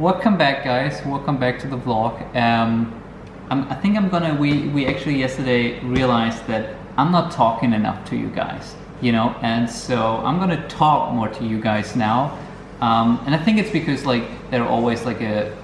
welcome back, guys. Welcome back to the vlog. Um, I think I'm gonna. We we actually yesterday realized that I'm not talking enough to you guys, you know, and so I'm gonna talk more to you guys now. Um, and I think it's because like there are always like a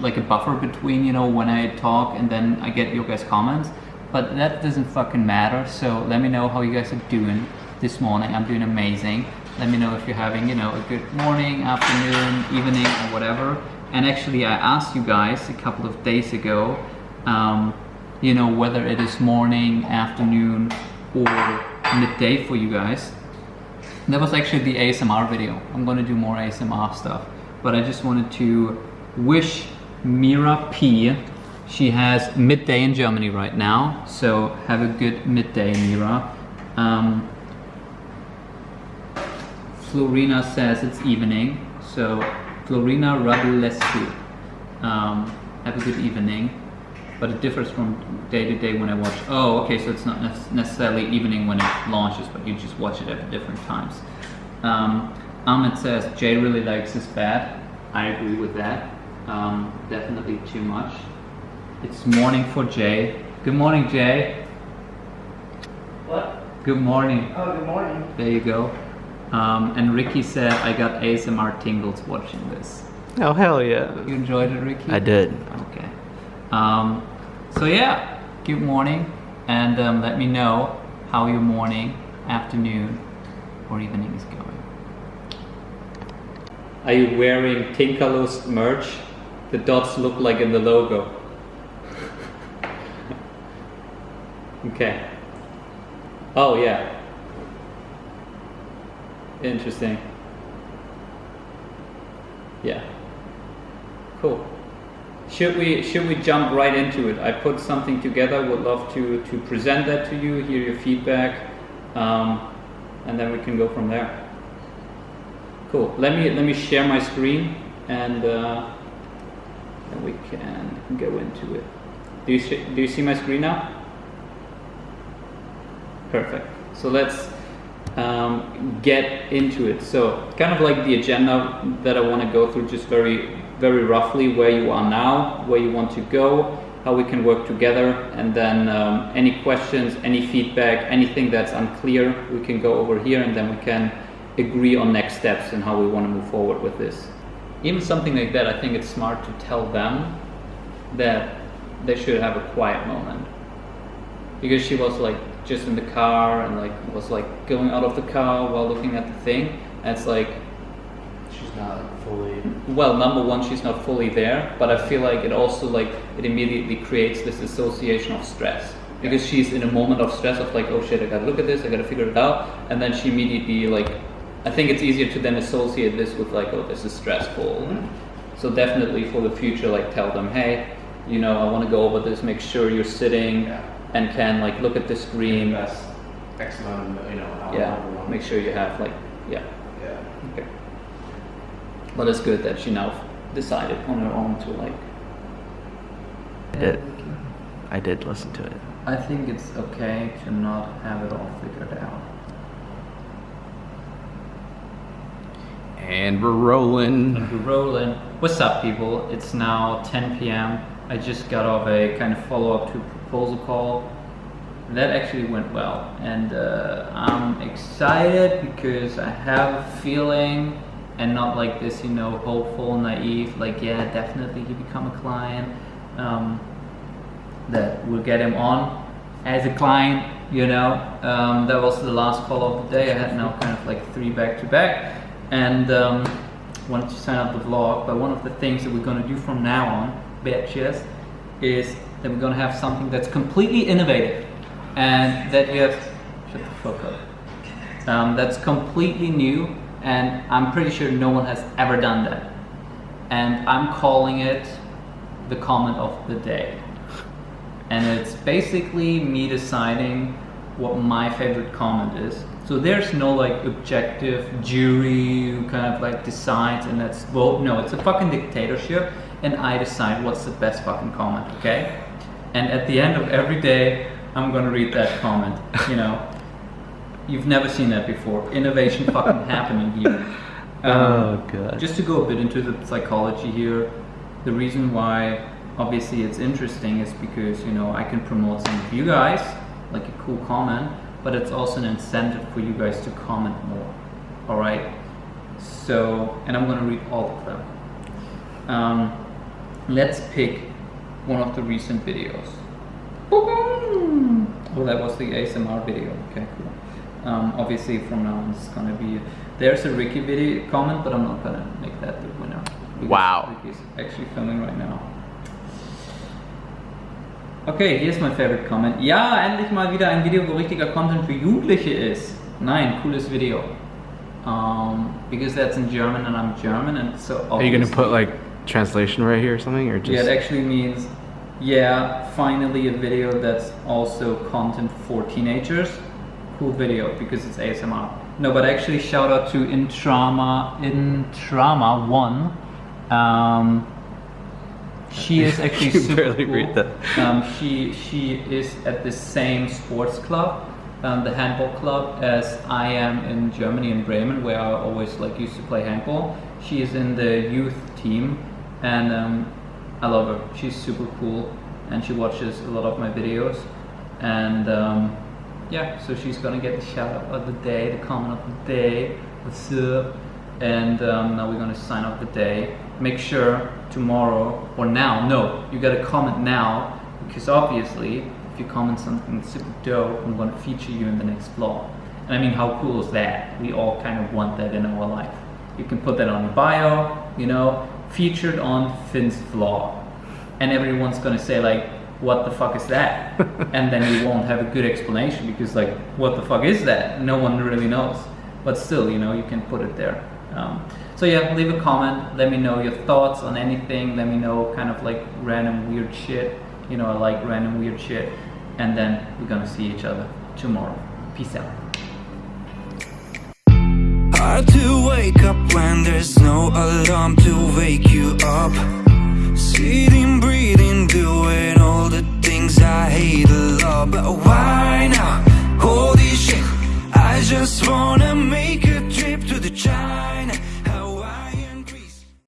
like a buffer between you know when I talk and then I get your guys comments but that doesn't fucking matter so let me know how you guys are doing this morning I'm doing amazing let me know if you're having you know a good morning afternoon evening or whatever. And actually I asked you guys a couple of days ago um, you know whether it is morning afternoon or midday for you guys. That was actually the ASMR video. I'm gonna do more ASMR stuff. But I just wanted to wish Mira P. She has midday in Germany right now, so have a good midday, Mira. Um, Florina says it's evening, so Florina Radulescu. Um, have a good evening, but it differs from day to day when I watch. Oh, okay, so it's not necessarily evening when it launches, but you just watch it at different times. Um, Ahmed says Jay really likes his bat. I agree with that um, definitely too much. It's morning for Jay. Good morning, Jay. What? Good morning. Oh, good morning. There you go. Um, and Ricky said, I got ASMR tingles watching this. Oh, hell yeah. You enjoyed it, Ricky? I did. Okay. Um, so yeah, good morning. And um, let me know how your morning, afternoon, or evening is going. Are you wearing Tinkalos merch? the dots look like in the logo. okay. Oh yeah. Interesting. Yeah. Cool. Should we should we jump right into it? I put something together. Would love to to present that to you, hear your feedback, um, and then we can go from there. Cool. Let me let me share my screen and. Uh, and we can go into it. Do you, do you see my screen now? Perfect. So let's um, get into it. So kind of like the agenda that I want to go through just very, very roughly where you are now, where you want to go, how we can work together, and then um, any questions, any feedback, anything that's unclear, we can go over here and then we can agree on next steps and how we want to move forward with this even something like that, I think it's smart to tell them that they should have a quiet moment. Because she was like just in the car and like was like going out of the car while looking at the thing. And it's like she's not fully well, number one, she's not fully there, but I feel like it also like it immediately creates this association of stress. Because she's in a moment of stress of like, oh shit, I gotta look at this, I gotta figure it out, and then she immediately like I think it's easier to then associate this with like, oh, this is stressful. Mm-hmm. So definitely for the future, like tell them, hey, you know, I want to go over this. Make sure you're sitting yeah. And can like look at the screen. Invest X amount, of, you know. Yeah. Make sure you have like, yeah. Yeah. Okay. But it's good that she now decided on her own to like. I did. I did listen to it. I think it's okay to not have it all figured out. And we're rolling. And we're rolling. What's up, people? It's now 10 p.m. I just got off a kind of follow-up to proposal call. That actually went well, and uh, I'm excited because I have a feeling, and not like this, you know, hopeful, naive. Like, yeah, definitely he become a client. Um, that we'll get him on as a client. You know, um, that was the last call of the day. I had now kind of like three back to back and um, wanted to sign up the vlog. But one of the things that we're going to do from now on, bitches, is that we're going to have something that's completely innovative and that you have. Shut the fuck up. Um, that's completely new, and I'm pretty sure no one has ever done that. And I'm calling it the comment of the day. And it's basically me deciding what my favorite comment is so there's no like objective jury who kind of like decides and that's vote. No, it's a fucking dictatorship and I decide what's the best fucking comment, okay? And at the end of every day, I'm gonna read that comment, you know. You've never seen that before. Innovation fucking happening here. Oh, God. Just to go a bit into the psychology here, the reason why obviously it's interesting is because you know I can promote some of you guys, like a cool comment, but it's also an incentive for you guys to comment more. All right. So, and I'm gonna read all of them. Um, let's pick one of the recent videos. Oh, that was the ASMR video. Okay, cool. Um, obviously, from now on, it's gonna be. There's a Ricky video comment, but I'm not gonna make that the winner. Wow. Ricky's actually filming right now. Okay, hier ist mein favorite comment. Ja, endlich mal wieder ein Video, wo richtiger Content für Jugendliche ist. Nein, cooles Video. Um, because that's in German and I'm German and so Are you gonna put like translation right here or something, or just? yeah, it actually means, yeah, finally a video that's also content for teenagers. Cool video because it's ASMR. No, but actually, shout out to Intrama, Intrama One. Um, she is actually super cool. read that. Um, she she is at the same sports club, um, the handball club, as I am in Germany in Bremen, where I always like used to play handball. She is in the youth team, and um, I love her. She's super cool, and she watches a lot of my videos, and um, yeah, so she's gonna get the shout out of the day, the comment of the day. What's up? And um, now we're gonna sign off the day. Make sure tomorrow or now, no, you gotta comment now because obviously, if you comment something super dope, I'm gonna feature you in the next vlog. And I mean, how cool is that? We all kind of want that in our life. You can put that on your bio, you know, featured on Finn's vlog. And everyone's gonna say like, what the fuck is that? and then you won't have a good explanation because like, what the fuck is that? No one really knows. But still, you know, you can put it there. Um, so yeah, leave a comment. Let me know your thoughts on anything. Let me know kind of like random weird shit. You know, I like random weird shit. And then we're gonna see each other tomorrow. Peace out. Hard to wake up when there's no alarm to wake you up.